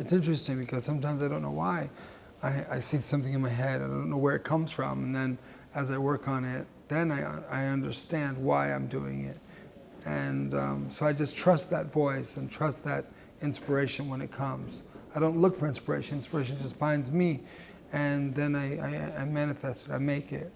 It's interesting because sometimes I don't know why. I, I see something in my head, I don't know where it comes from, and then as I work on it, then I, I understand why I'm doing it. And um, so I just trust that voice and trust that inspiration when it comes. I don't look for inspiration, inspiration just finds me, and then I, I, I manifest it, I make it.